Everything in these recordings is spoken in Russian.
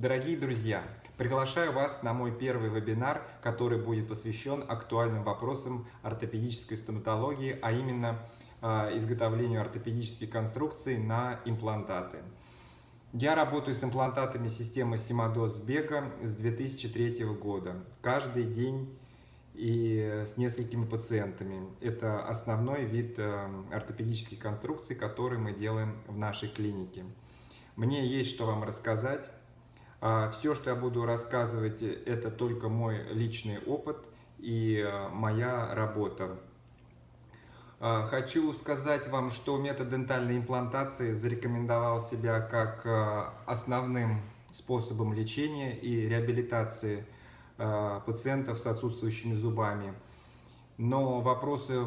Дорогие друзья, приглашаю вас на мой первый вебинар, который будет посвящен актуальным вопросам ортопедической стоматологии, а именно э, изготовлению ортопедических конструкций на имплантаты. Я работаю с имплантатами системы Симадос Бега с 2003 года. Каждый день и с несколькими пациентами. Это основной вид э, ортопедических конструкций, который мы делаем в нашей клинике. Мне есть что вам рассказать. А, Все, что я буду рассказывать, это только мой личный опыт и э, моя работа. А, хочу сказать вам, что метод дентальной имплантации зарекомендовал себя как э, основным способом лечения и реабилитации Э, пациентов с отсутствующими зубами. Но вопросы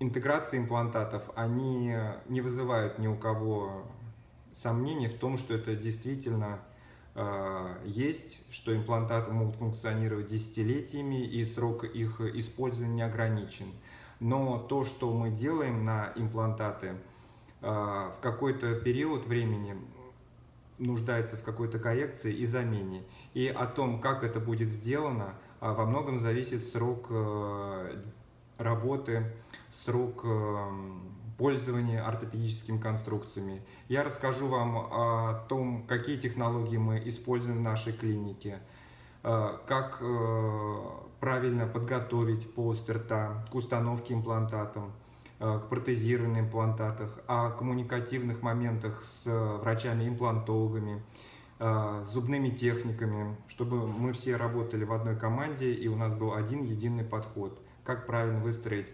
интеграции имплантатов, они не вызывают ни у кого сомнений в том, что это действительно э, есть, что имплантаты могут функционировать десятилетиями и срок их использования не ограничен. Но то, что мы делаем на имплантаты, э, в какой-то период времени нуждается в какой-то коррекции и замене. И о том, как это будет сделано, а, во многом зависит срок э, работы, срок э, пользования ортопедическими конструкциями. Я расскажу вам о том, какие технологии мы используем в нашей клинике, э, как правильно подготовить полость рта к установке имплантатом, Э, к протезированию имплантатах, о коммуникативных моментах с врачами-имплантологами, э, с зубными техниками, чтобы мы все работали в одной команде и у нас был один единый подход, как правильно выстроить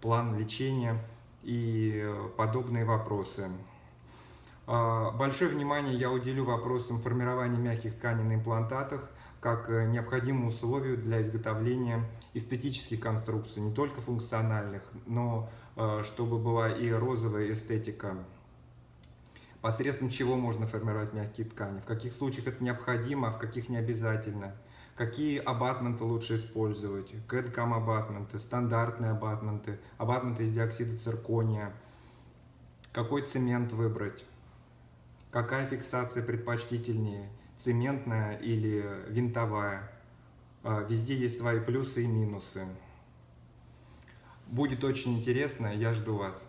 план лечения и подобные вопросы. Э, большое внимание я уделю вопросам формирования мягких тканей на имплантатах, как необходимому условию для изготовления эстетических конструкций, не только функциональных, но Э, чтобы была и розовая эстетика. Посредством чего можно формировать мягкие ткани, в каких случаях это необходимо, а в каких не обязательно. Какие абатменты лучше использовать, кэдкам абатменты, стандартные абатменты, абатменты из диоксида циркония. Какой цемент выбрать, какая фиксация предпочтительнее, цементная или винтовая. Э, везде есть свои плюсы и минусы. Будет очень интересно, я жду вас.